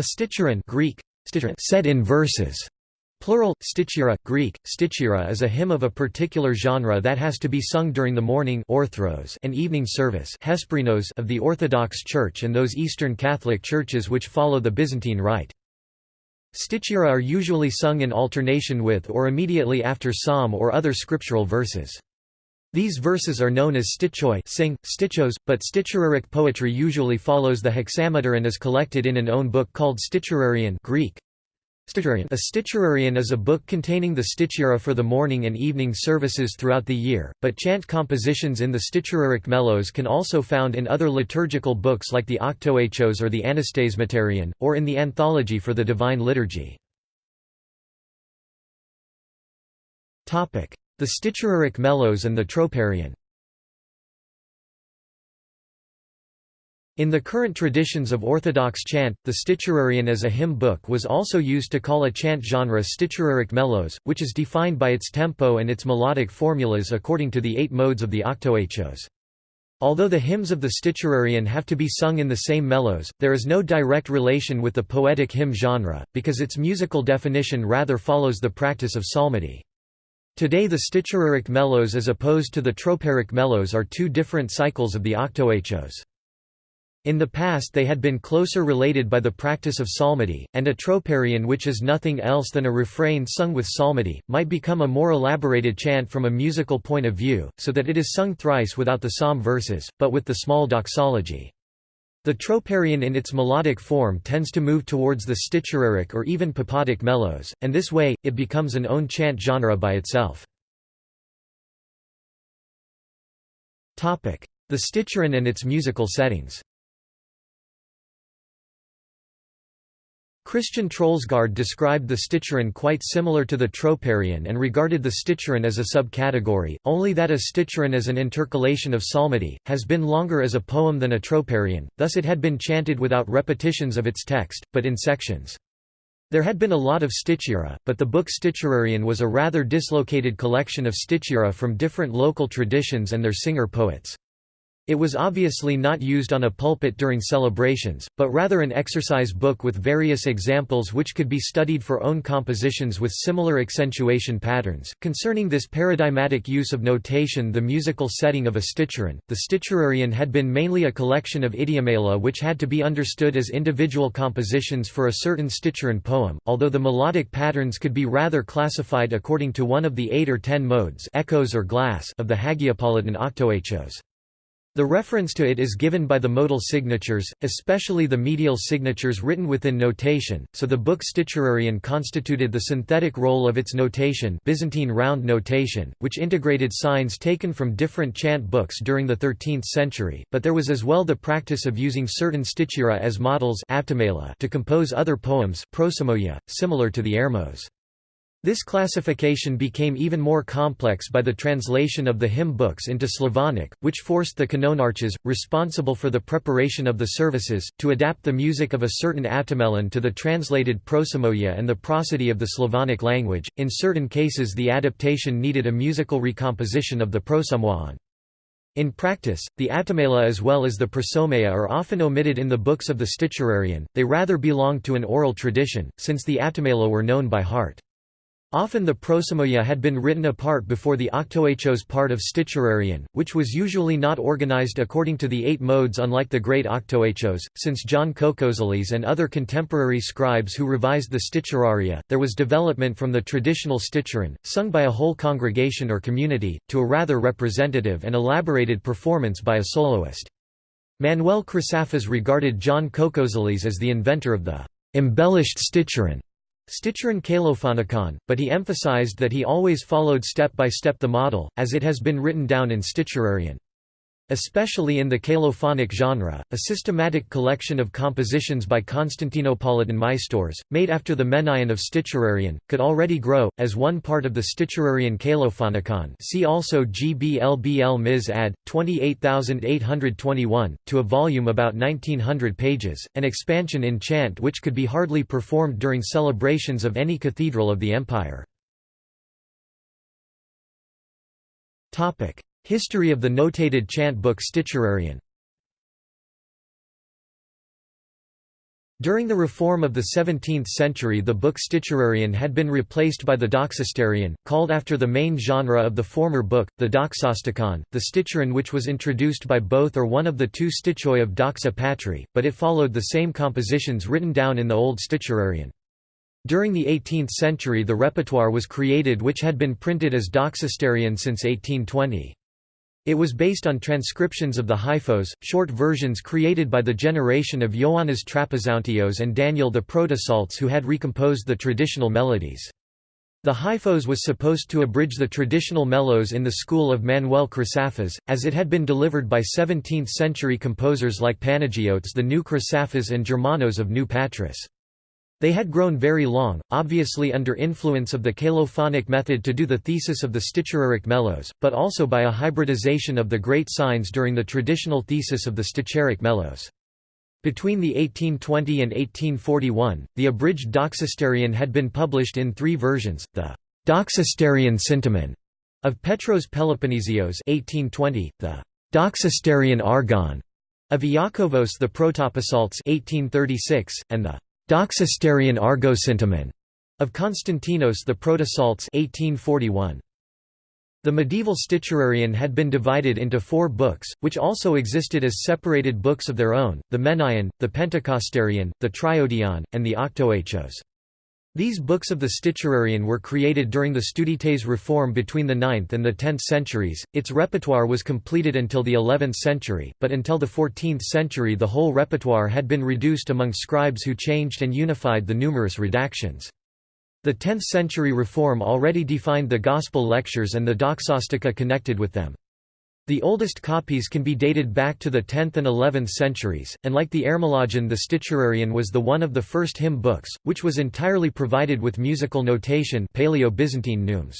A sticheron Greek, said in verses. Plural, stichira, Greek, stichira is a hymn of a particular genre that has to be sung during the morning orthros and evening service of the Orthodox Church and those Eastern Catholic churches which follow the Byzantine Rite. Stichira are usually sung in alternation with or immediately after psalm or other scriptural verses. These verses are known as stichoi sing, stichos, but stichiraric poetry usually follows the hexameter and is collected in an own book called Stichirarion Greek. A stichirarion is a book containing the stichira for the morning and evening services throughout the year, but chant compositions in the stichiraric melos can also be found in other liturgical books like the Octoechos or the Anastasimatarion, or in the Anthology for the Divine Liturgy. The Stichiraric Melos and the Troparion In the current traditions of Orthodox chant, the Stichirarion as a hymn book was also used to call a chant genre Stichiraric melos, which is defined by its tempo and its melodic formulas according to the eight modes of the Octoechos. Although the hymns of the Stichirarion have to be sung in the same melos, there is no direct relation with the poetic hymn genre, because its musical definition rather follows the practice of psalmody. Today the Stichiraric melos as opposed to the Troparic melos are two different cycles of the Octoechos. In the past they had been closer related by the practice of psalmody, and a troparion which is nothing else than a refrain sung with psalmody, might become a more elaborated chant from a musical point of view, so that it is sung thrice without the psalm verses, but with the small doxology. The troparion in its melodic form tends to move towards the stichiraric or even papadic melos, and this way, it becomes an own chant genre by itself. The sticheron and its musical settings Christian Troelsgaard described the sticheron quite similar to the troparion and regarded the sticheron as a subcategory, only that a sticheron as an intercalation of psalmody, has been longer as a poem than a troparion, thus it had been chanted without repetitions of its text, but in sections. There had been a lot of stichira, but the book Stichirarion was a rather dislocated collection of stichira from different local traditions and their singer-poets. It was obviously not used on a pulpit during celebrations, but rather an exercise book with various examples which could be studied for own compositions with similar accentuation patterns. Concerning this paradigmatic use of notation, the musical setting of a sticheron, the Stichirarion had been mainly a collection of idiomela which had to be understood as individual compositions for a certain sticheron poem, although the melodic patterns could be rather classified according to one of the eight or ten modes echoes or glas of the Hagiopolitan octoechos. The reference to it is given by the modal signatures, especially the medial signatures written within notation, so the book Stichirarion constituted the synthetic role of its notation Byzantine round notation, which integrated signs taken from different chant books during the 13th century, but there was as well the practice of using certain stichira as models to compose other poems similar to the ermos. This classification became even more complex by the translation of the hymn books into Slavonic, which forced the kanonarches, responsible for the preparation of the services, to adapt the music of a certain atamelon to the translated prosomoia and the prosody of the Slavonic language. In certain cases, the adaptation needed a musical recomposition of the prosomoion. In practice, the atamela as well as the prosomoia are often omitted in the books of the Stichirarion, they rather belong to an oral tradition, since the atamela were known by heart. Often the prosomoia had been written apart before the octoechos part of Stichirarion, which was usually not organized according to the eight modes unlike the great octoechos. Since John Cocozales and other contemporary scribes who revised the Stichiraria, there was development from the traditional sticheron, sung by a whole congregation or community, to a rather representative and elaborated performance by a soloist. Manuel Chrysaphes regarded John Cocozales as the inventor of the embellished sticheron Sticheron Kalophonikon, but he emphasized that he always followed step by step the model, as it has been written down in Stichirarion. Especially in the kalophonic genre, a systematic collection of compositions by Constantinopolitan maestors, made after the Menaion of Stichirarion, could already grow, as one part of the Stichirarion kalophonikon see also GBLBL Ms ad. 28821, to a volume about 1900 pages, an expansion in chant which could be hardly performed during celebrations of any cathedral of the empire. History of the notated chant book Stichirarion During the reform of the 17th century the book Sticherarion had been replaced by the Doxosterion, called after the main genre of the former book, the Doxostikon, the Sticheron which was introduced by both or one of the two stichoi of Doxa Patri, but it followed the same compositions written down in the old Sticherarion. During the 18th century the repertoire was created which had been printed as Doxosterion since 1820. It was based on transcriptions of the Hyphos, short versions created by the generation of Ioannis Trapezountios and Daniel the Protopsaltes who had recomposed the traditional melodies. The Hyphos was supposed to abridge the traditional melos in the school of Manuel Chrysaphes, as it had been delivered by 17th-century composers like Panagiotes the New Chrysaphes and Germanos of New Patras. They had grown very long, obviously under influence of the kalophonic method to do the thesis of the Sticheraric melos, but also by a hybridization of the great signs during the traditional thesis of the Sticheraric melos. Between the 1820 and 1841, the abridged Doxosterion had been published in three versions, the Doxosterion Syntamon of Petros Peloponnesios 1820, the Doxosterion Argon of Iakovos the Protopsaltes 1836, and the Doxosterion Argosyntamon of Constantinos the Protopsaltes 1841. The medieval Sticherarion had been divided into four books, which also existed as separated books of their own, the Menaion, the Pentecostarion, the Triodion, and the Octoechos. These books of the Sticherarion were created during the Studites reform between the 9th and the 10th centuries. Its repertoire was completed until the 11th century, but until the 14th century the whole repertoire had been reduced among scribes who changed and unified the numerous redactions. The 10th century reform already defined the Gospel lectures and the Doxostica connected with them. The oldest copies can be dated back to the 10th and 11th centuries, and like the Ermologion the Sticherarion was the one of the first hymn books, which was entirely provided with musical notation Paleo-Byzantine neumes.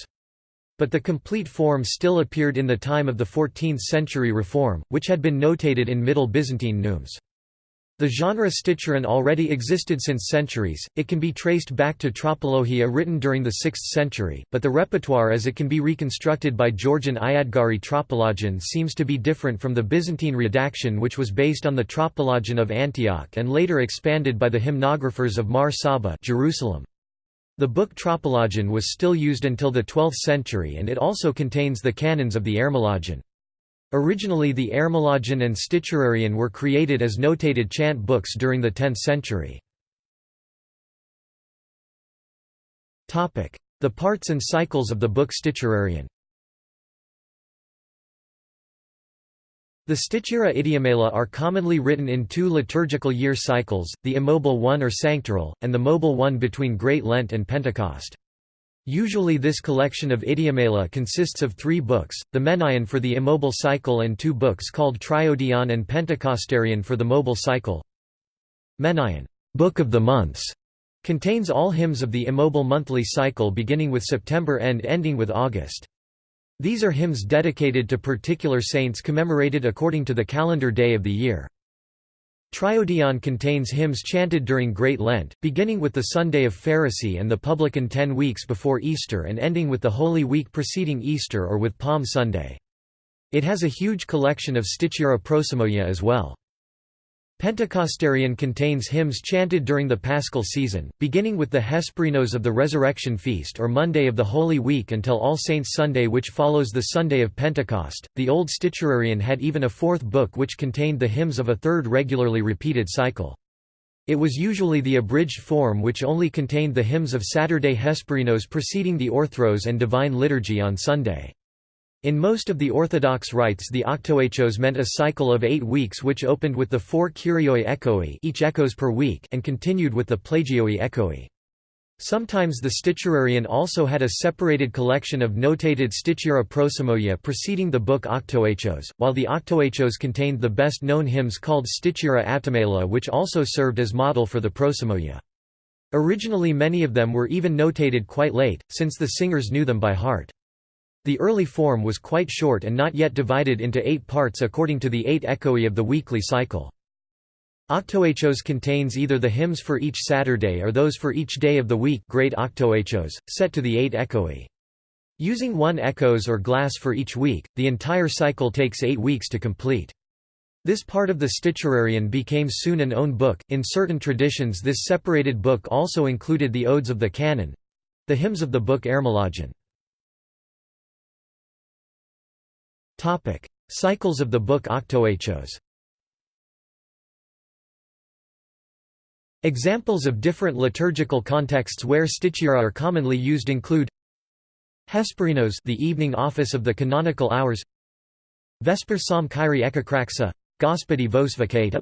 But the complete form still appeared in the time of the 14th century reform, which had been notated in Middle Byzantine neumes. The genre Sticheron already existed since centuries, it can be traced back to Tropologia written during the 6th century, but the repertoire as it can be reconstructed by Georgian Iadgari Tropologion seems to be different from the Byzantine redaction which was based on the Tropologion of Antioch and later expanded by the hymnographers of Mar Saba Jerusalem. The book Tropologion was still used until the 12th century and it also contains the canons of the Ermologion. Originally the Ermologion and Sticherarion were created as notated chant books during the 10th century. The parts and cycles of the book Sticherarion The Stichira idiomela are commonly written in two liturgical year cycles, the immobile one or sanctoral, and the mobile one between Great Lent and Pentecost. Usually this collection of idiomela consists of three books, the Menaion for the immobile cycle and two books called Triodion and Pentecostarion for the mobile cycle. Menaion Book of the Months", contains all hymns of the immobile monthly cycle beginning with September and ending with August. These are hymns dedicated to particular saints commemorated according to the calendar day of the year. Triodion contains hymns chanted during Great Lent, beginning with the Sunday of Pharisee and the Publican ten weeks before Easter and ending with the Holy Week preceding Easter or with Palm Sunday. It has a huge collection of Stichira prosomoia as well. Pentecostarion contains hymns chanted during the Paschal season, beginning with the Hesperinos of the Resurrection Feast or Monday of the Holy Week until All Saints' Sunday which follows the Sunday of Pentecost. The Old Sticherarion had even a fourth book which contained the hymns of a third regularly repeated cycle. It was usually the abridged form which only contained the hymns of Saturday Hesperinos preceding the Orthros and Divine Liturgy on Sunday. In most of the Orthodox rites the octoechos meant a cycle of eight weeks which opened with the four kyrioi echoi each echoes per week and continued with the plagioi echoi. Sometimes the Sticherarion also had a separated collection of notated Stichira prosomoia preceding the book Octoechos, while the Octoechos contained the best-known hymns called Stichira Aptamela which also served as model for the prosomoia. Originally many of them were even notated quite late, since the singers knew them by heart. The early form was quite short and not yet divided into eight parts according to the eight echoi of the weekly cycle. Octoechos contains either the hymns for each Saturday or those for each day of the week great octoechos, set to the eight echoi. Using one echos or glas for each week, the entire cycle takes eight weeks to complete. This part of the Sticherarion became soon an own book. In certain traditions, this separated book also included the odes of the canon the hymns of the book Ermologion. Cycles of the book Octoechos Examples of different liturgical contexts where stichira are commonly used include Hesperinos the evening office of the canonical hours Vesper Psalm Kyrie Ekakraxa Gospodi vos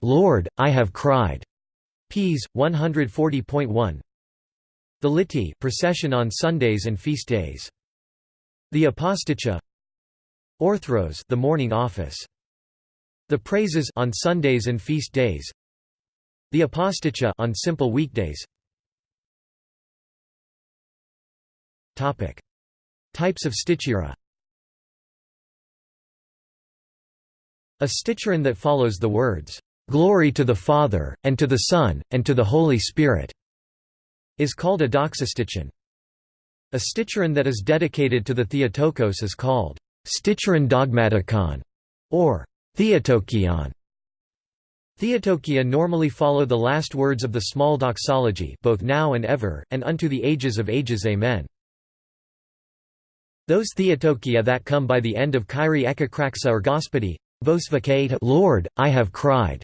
Lord, I have cried. Ps. 140.1. The Liti, procession on Sundays and feast days. The Aposticha Orthros the morning office. The praises on Sundays and feast days. The Aposticha on simple weekdays. Topic: Types of stichira. A sticheron that follows the words, "'Glory to the Father, and to the Son, and to the Holy Spirit' is called a doxastichon. A sticheron that is dedicated to the Theotokos is called sticheron dogmatikon or Theotokion. Theotokia normally follow the last words of the small doxology both now and ever, and unto the ages of ages Amen. Those Theotokia that come by the end of Kyrie Ekakraxa or Gospodi, Vosvacate Lord, I have cried.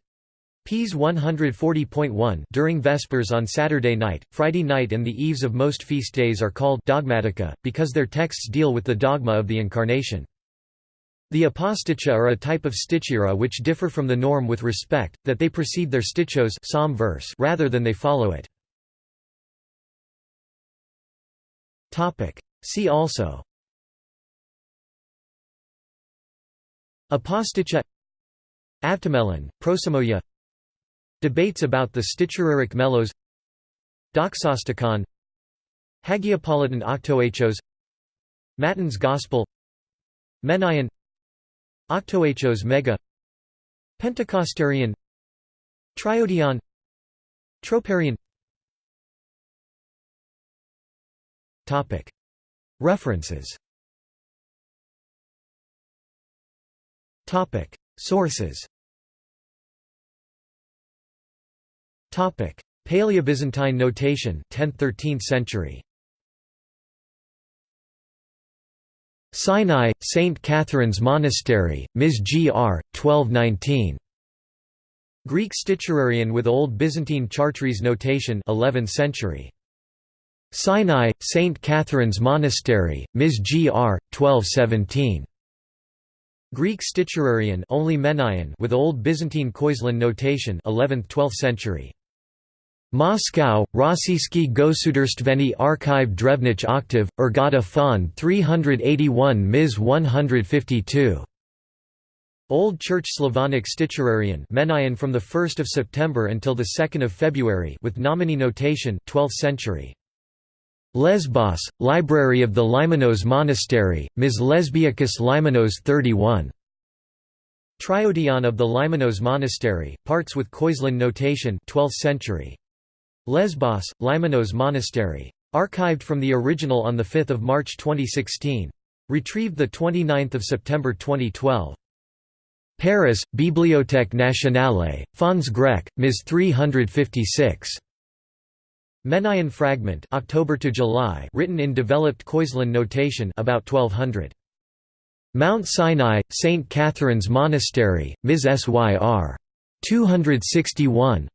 Ps 140.1 During Vespers on Saturday night, Friday night and the eves of most feast days are called dogmatica, because their texts deal with the dogma of the Incarnation. The aposticha are a type of stichira which differ from the norm with respect, that they precede their stichos psalm verse rather than they follow it. See also. Aposticha Avtomelon, Prosomoia Debates about the Sticheraric Melos. Doxosticon. Hagiopolitan Octoechos. Matins Gospel. Menaion Octoechos Mega Pentecostarion Triodion Troparion. Topic. References. Topic. Sources. Topic. Paleobyzantine notation 10th-13th century Sinai, St. Catherine's Monastery, Ms. Gr. 1219. Greek Sticherarion with Old Byzantine Chartres notation 11th century. Sinai, St. Catherine's Monastery, Ms. Gr. 1217. Greek Sticherarion only Menaion with Old Byzantine Coislin notation 11th–12th century. Moscow, Rossiyskiy Gosudarstveni Archive Drevnich Octave, Ergata Fond 381 Ms 152. Old Church Slavonic Sticherarion Menaion from the 1st of September until the 2nd of February with nominee notation 12th century. Lesbos, Library of the Leimonos Monastery, Ms. Lesbiacus Leimonos 31. Triodion of the Leimonos Monastery, parts with Coislin notation 12th century. Lesbos, Leimonos Monastery. Archived from the original on 5 March 2016. Retrieved 29 September 2012. Paris, Bibliothèque Nationale, Fonds Grec, Ms. 356. Menaion fragment October to July written in developed Coislin notation about 1200 Mount Sinai St Catherine's Monastery Ms Syr 261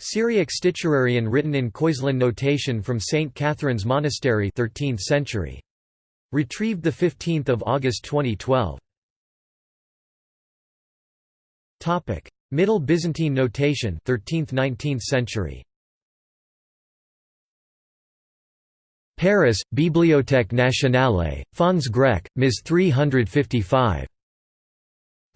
Syriac Sticherarion written in Coislin notation from St Catherine's Monastery 13th century. Retrieved the 15th of August 2012 Topic Middle Byzantine notation 13th 19th century. Paris, Bibliothèque Nationale, Fonds Grec, Ms 355.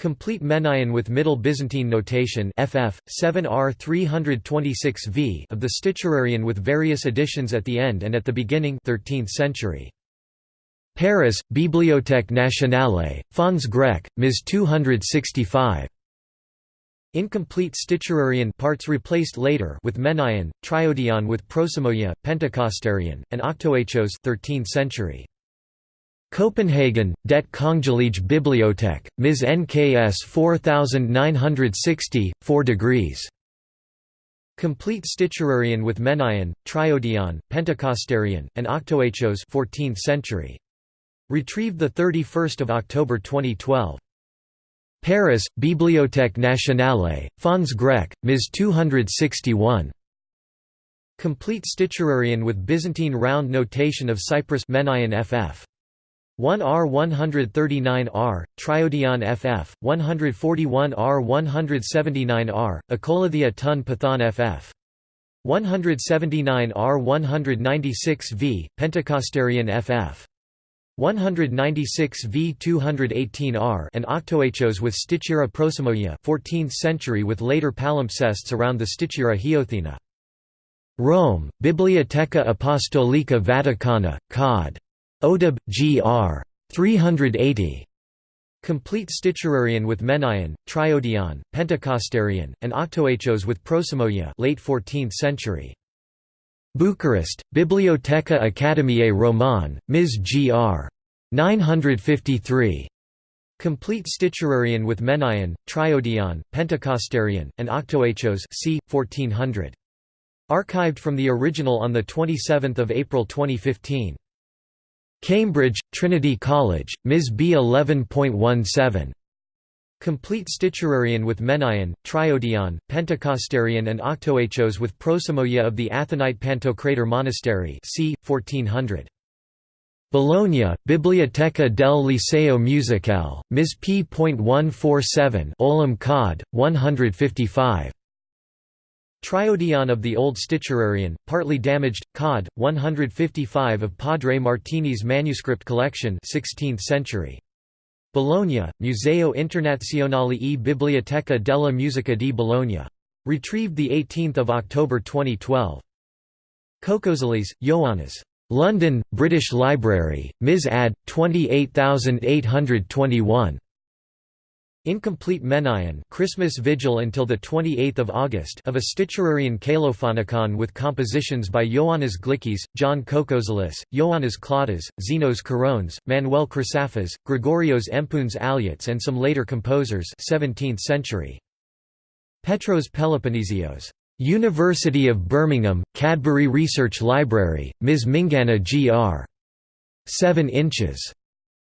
Complete Menaion with Middle Byzantine notation FF 7R 326V of the Sticherarion with various additions at the end and at the beginning 13th century. Paris, Bibliothèque Nationale, Fonds Grec, Ms 265. Incomplete Sticherarion parts replaced later with Menaion, Triodion with Prosomoia, Pentecostarion, and Octoechos 13th century. Copenhagen, Det Kongelige Bibliotek, Ms. NKS 4960, 4 degrees. Complete Sticherarion with Menaion, Triodion, Pentecostarion, and Octoechos 14th century. Retrieved 31 October 2012. Paris, Bibliothèque Nationale, Fonds Grec, Ms. 261. Complete Sticherarion with Byzantine round notation of Cyprus Menaion FF. 1R 139R, Triodion FF, 141R 179R, Akolithia Tun Pathan FF. 179R 196V, Pentecostarion FF. 196 v 218 r and octoechos with Stichira prosomoia 14th century with later palimpsests around the Stichira Hiothina. Rome, Biblioteca Apostolica Vaticana, Cod. Odeb, Gr. 380. Complete Sticherarion with Menaion, Triodion, Pentecostarion, and Octoechos with prosomoia late 14th century. Bucharest, Biblioteca Academiae Roman, Ms. Gr. 953. Complete Sticherarion with Menaion, Triodion, Pentecostarion, and Octoechos c. 1400. Archived from the original on 27 April 2015. Cambridge, Trinity College, Ms. B 11.17. Complete Sticherarion with Menaion, Triodion, Pentecostarion and Octoechos with prosomoia of the Athonite Pantocrator Monastery c. 1400. Bologna, Biblioteca del Liceo Musicale, Ms. P p.147 Olim Cod, 155. Triodion of the Old Sticherarion, partly damaged, Cod, 155 of Padre Martini's manuscript collection 16th century. Bologna, Museo Internazionale e Biblioteca della Musica di Bologna. Retrieved 18 October 2012. Kokozeles, Ioannis. London, British Library, Ms. Ad. 28821. Incomplete Menaion Christmas Vigil until 28 August of a Sticherarion Kalophonicon with compositions by Ioannis Glikis, John Kokozelis, Ioannis Klautas, Xenos Korones, Manuel Chrysaphes, Gregorios Empouns Aliots and some later composers 17th century. Petros Peloponnesios. University of Birmingham, Cadbury Research Library, Ms. Mingana Gr. 7 inches.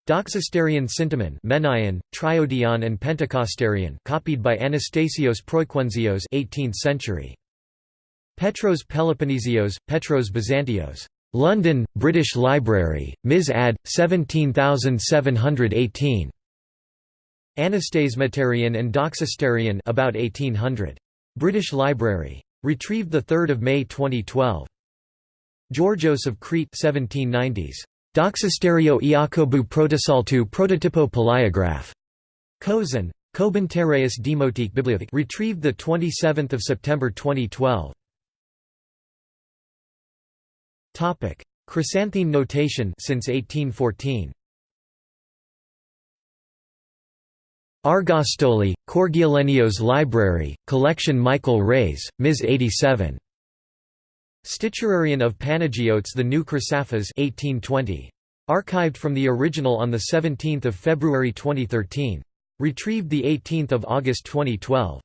Doxostarion Sintamon Menaion, Triodion and Pentecostarion copied by Anastasios Proiquenzios 18th century. Petros Peloponnesios, Petros Byzantios. London, British Library, Ms. Ad. 17718. Anastasimatarion and Doxostarion about 1800. British Library. Retrieved 3 May 2012. Georgios of Crete 1790s. Doxosterio Iakobu Protosaltu Prototypo Paliograph. Kozan. Kobantereus Demotique Bibliothek retrieved 27 September 2012. Chrysanthine notation since 1814. Argostoli, Korgialenios Library, Collection Michael Reyes, Ms. 87. Statuarion of Panagiotes the New Chrysaphes 1820. Archived from the original on 17 February 2013. Retrieved 18 August 2012.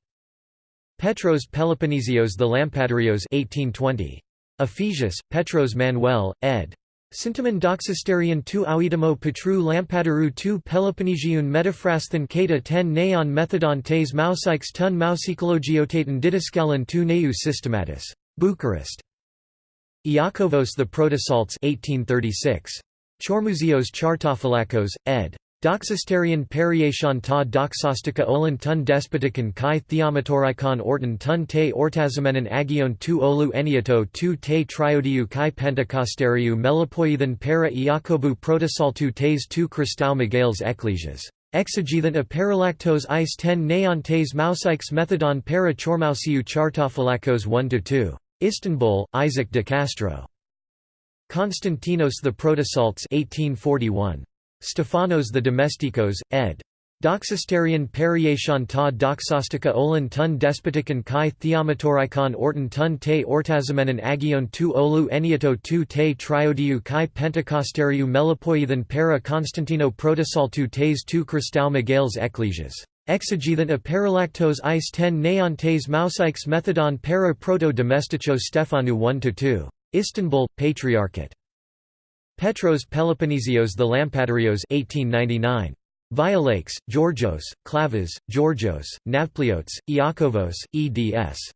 Petros Peloponnesios the Lampadarios 1820. Ephesius, Petros Manuel, ed. Sintamon doxosterion tu auidamo patru lampadaru tu Peloponnesiun metaphrasthan kata ten neon methodon tes mousikes tun mousikologiotaton didaskalon tu neu systematis. Bucharest. Iakovos the Protosalts 1836. Chormuzios Chartophilakos, ed. Doxosterion periation ta doxostica olin tun despotikon kai theomatorikon orton tun te ortazimenon agion tu olu eniato tu te triodiu kai pentecosteriu melipoiethan para iakobu protosaltu tes tu christou megales ecclesias. Exegethan a paralactos ice ten neon tes mousikes methodon para chormousiu chartophilakos 1–2. Istanbul, Isaac de Castro. Constantinos the Protosalts 1841. Stephanos the Domestikos, ed. Doxasterion periation ta doxostica olin tun despotikon kai theomatorikon orton tun te ortazimenon agion tu olu eniato tu te triodiu kai pentecosteriu melipoiethan para Constantino protosaltu tes tu Christau Miguel's ecclesias. Exegethan a paralactos is ten neon tes mousikes methodon para proto domesticho Stephanu 1–2. Istanbul, Patriarchate. Petros Peloponnesios the Lampadarios 1899. Violakes, Georgios, Klavas, Georgios, Navpliotes, Iakovos, eds.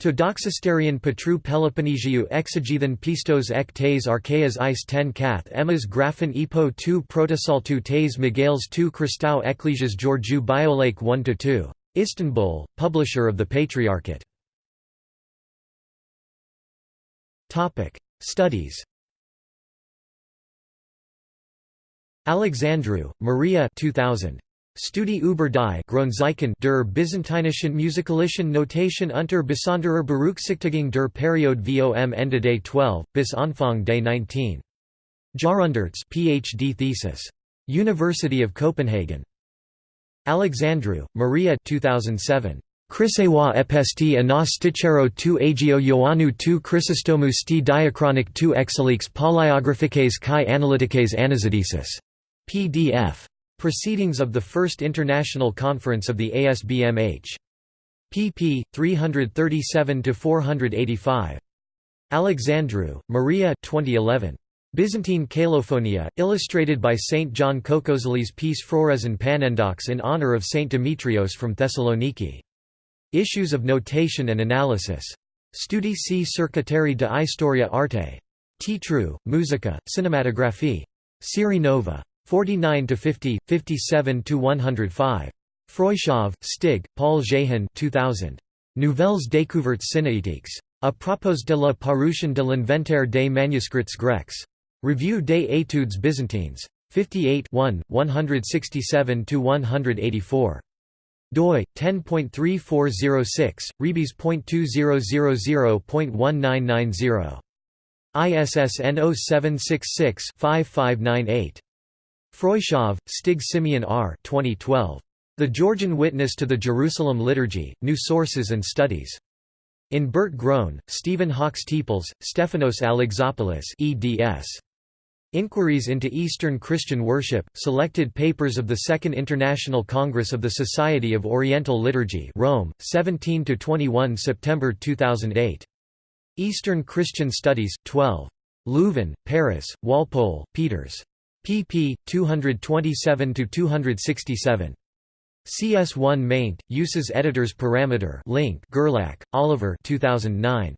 To doxasterion Petru Peloponnesiou exegethan pistos ek tes archaeas is ten kath emas graphen epo tu protosaltu tes Miguel's tu Christau ecclesias Georgiou Biolake 1–2. Istanbul, publisher of the Patriarchate. Studies Alexandru, Maria 2000. Studi über die Grundzeichen der byzantinischen musikalischen Notation unter besonderer Berücksichtigung der Periode vom Ende des 12, bis Anfang des 19. Jahrhunderts PhD thesis. University of Copenhagen. Alexandru, Maria 2007. Chrysewa epesti anas stichero tu agio Ioannou tu Chrysostomu sti diachronic tu exelix polyographiques kai analytiques anazidesis. PDF. Proceedings of the First International Conference of the ASBMH. pp. 337–485. Alexandru, Maria 2011. Byzantine Kalophonia, illustrated by Saint John Kokozeles piece and Panendox in honor of Saint Demetrios from Thessaloniki. Issues of Notation and Analysis. Studi c Circuiteri de Historia Arte. Titru, Musica, Cinematographie. Serie Nova. 49 to 50, 57 to 105. Freuchow, Stig, Paul Jehan 2000. Nouvelles découvertes cinétiques. À propos de la parution de l'inventaire des manuscrits grecs. Revue des études byzantines. 58 1, 167 to 184. doi 10.3406 rebus.2000.1990 ISSN 0766 5598 Stig Simeon R. 2012. The Georgian Witness to the Jerusalem Liturgy, New Sources and Studies. In Bert Groen, Stephen Hawks Teeples, Stephanos Alexopoulos eds. Inquiries into Eastern Christian Worship, Selected Papers of the Second International Congress of the Society of Oriental Liturgy Rome, 17–21 September 2008. Eastern Christian Studies, 12. Leuven, Paris, Walpole, Peeters pp. 227–267. CS1 maint, uses editors parameter link Gerlach, Oliver 2009.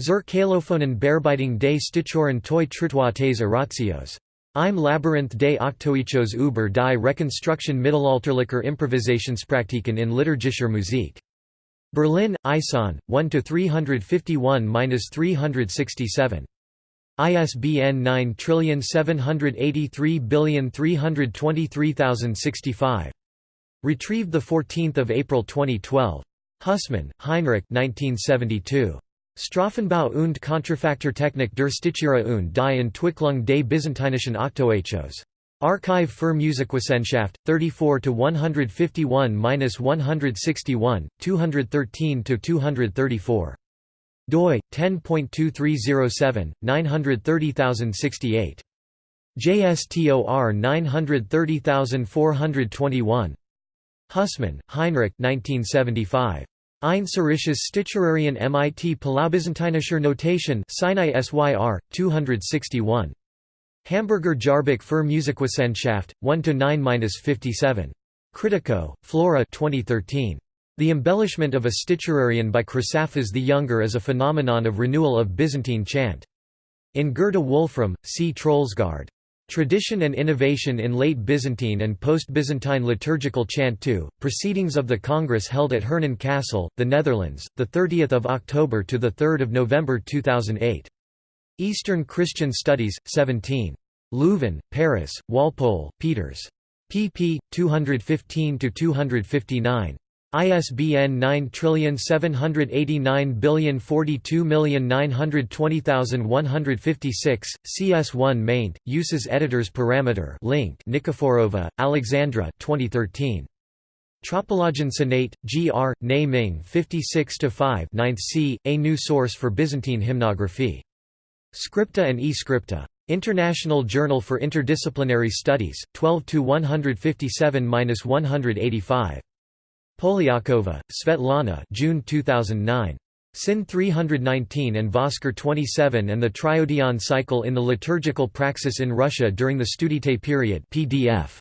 Zur Kalophonen Bearbeitung des Stichoren toi Tritoites Eratios. Im Labyrinth des Octoichos über die Rekonstruktion mittelalterlicher Improvisationspraktiken in liturgischer Musik. Berlin, ISON, 1–351–367. ISBN 97833233065. Retrieved 14 April 2012. Husmann, Heinrich 1972. Strophenbau und Kontrafakturtechnik der Stichera und die Entwicklung des byzantinischen Octoechos. Archiv für Musikwissenschaft, 34–151–161, 213–234 doi 10.2307 930068 JSTOR 930421 Husmann, Heinrich 1975 Ein Sticherarion MIT Palaubyzantinischer Notation Sinai SYR 261 Hamburger Jahrbuch für Musikwissenschaft 1 to 9-57 Kritikou, Flora 2013 the embellishment of a Sticherarion by Chrysaphas the Younger is a phenomenon of renewal of Byzantine chant. In Goethe Wolfram, see Troelsgaard. Tradition and Innovation in Late Byzantine and Post-Byzantine Liturgical Chant 2, Proceedings of the Congress held at Hernen Castle, the Netherlands, 30 October to 3 November 2008. Eastern Christian Studies, 17. Leuven, Paris, Walpole, Peeters. pp. 215–259. ISBN 9789042920156, CS1 maint, uses editors parameter link Nikiforova, Alexandra 2013. Tropologion Sonate, G.R., Nay Ming 56-5 9th c, A New Source for Byzantine Hymnography. Scripta and e-Scripta. International Journal for Interdisciplinary Studies, 12–157–185. Polyakova, Svetlana June 2009. Sin 319 and Voskar 27 and the Triodion cycle in the liturgical praxis in Russia during the Studite period PDF.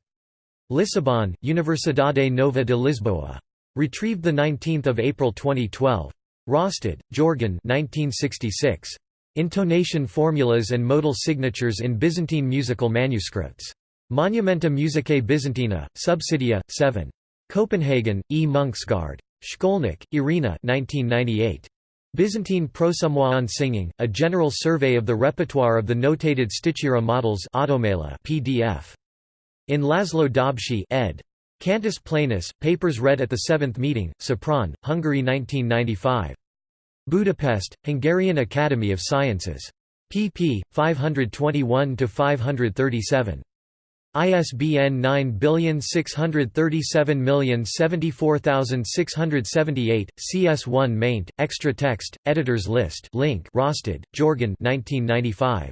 Lisbon, Universidade Nova de Lisboa. Retrieved 19 April 2012. Raasted, Jorgen 1966. Intonation formulas and modal signatures in Byzantine musical manuscripts. Monumenta Musicae Byzantina, Subsidia, 7. Copenhagen, E. Munksgaard. Szkolnik, Irina 1998. Byzantine Prosumoan Singing, A General Survey of the Repertoire of the Notated Stichira Models PDF. In Laszlo Dobszay ed. Cantus Planus, Papers read at the Seventh Meeting, Sopron, Hungary 1995. Budapest, Hungarian Academy of Sciences. pp. 521–537. ISBN 9783074,678, CS1 maint, extra text, editors list link Raasted, Jorgen 1995.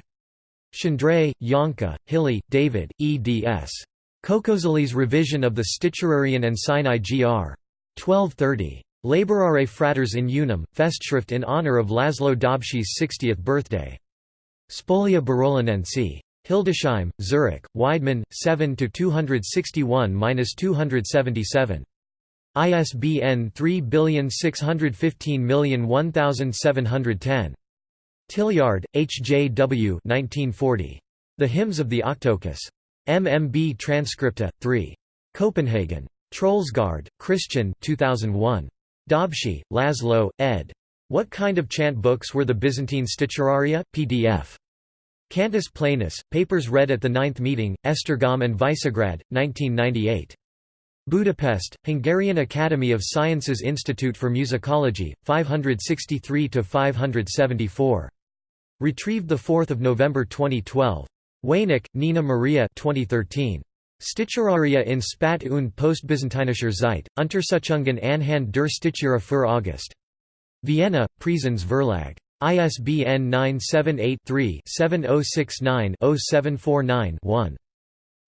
Szendrei, Janka, Hiley, David, eds. Cocozoli's revision of the Sticherarion and Sinai gr. 1230. Laborare Fratres in Unum, Festschrift in honor of Laszlo Dobszay's 60th birthday. Spolia Barolinensi. Hildesheim, Zurich, Weidmann, 7–261–277. ISBN 3615001710. Tillyard, H. J. W. 1940. The Hymns of the Octoechus. MMB Transcripta, 3. Copenhagen. Troelsgaard, Christian 2001. Dobszay, Laszlo, ed. What kind of chant books were the Byzantine Sticheraria? PDF. Cantus Planus, Papers read at the Ninth Meeting, Esztergom and Visegrad, 1998. Budapest, Hungarian Academy of Sciences Institute for Musicology, 563–574. Retrieved 4 November 2012. Waynick, Nina Maria 2013. Sticheraria in Spat und Postbyzantinischer Zeit, Untersuchungen anhand der Stichera für August. Vienna, Praesens Verlag. ISBN 978-3-7069-0749-1.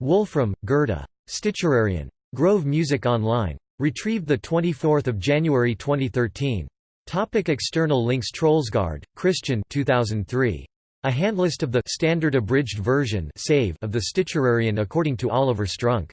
Wolfram, Gerda. Sticherarion. Grove Music Online. Retrieved 24 January 2013. Topic external links Troelsgaard, Christian 2003. A handlist of the standard abridged version save of the Sticherarian according to Oliver Strunk.